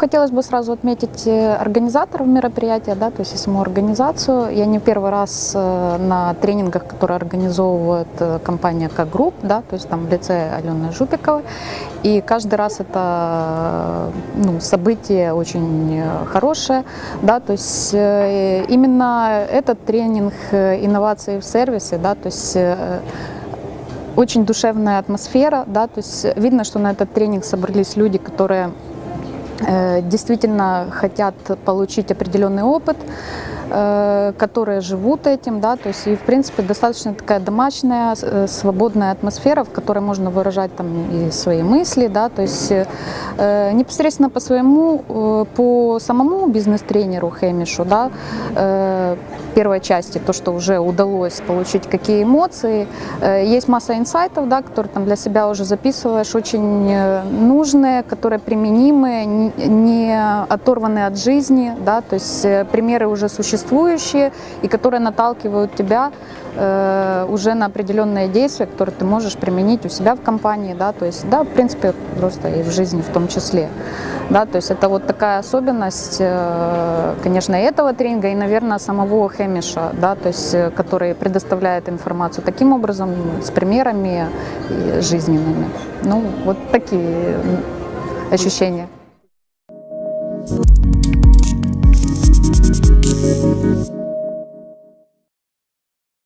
хотелось бы сразу отметить э, организаторов мероприятия, да, то есть и саму организацию. Я не первый раз э, на тренингах, которые организовывает э, компания как групп, да, то есть там в лице Алены Жупиковой. И каждый раз это ну, событие очень хорошее, да, то есть именно этот тренинг инновации в сервисе, да, то есть очень душевная атмосфера, да, то есть видно, что на этот тренинг собрались люди, которые действительно хотят получить определенный опыт, Э, которые живут этим, да, то есть и в принципе достаточно такая домашняя, э, свободная атмосфера, в которой можно выражать там и свои мысли, да, то есть э, непосредственно по своему, э, по самому бизнес-тренеру Хэмишу, да, э, первой части, то, что уже удалось получить, какие эмоции, э, есть масса инсайтов, да, которые там для себя уже записываешь, очень э, нужные, которые применимые, не, оторванные от жизни, да, то есть э, примеры уже существующие и которые наталкивают тебя э, уже на определенные действия, которые ты можешь применить у себя в компании, да, то есть, да, в принципе, просто и в жизни в том числе, да, то есть это вот такая особенность, э, конечно, этого тренинга и, наверное, самого Хэмиша, да, то есть, э, который предоставляет информацию таким образом, с примерами жизненными. Ну, вот такие ощущения.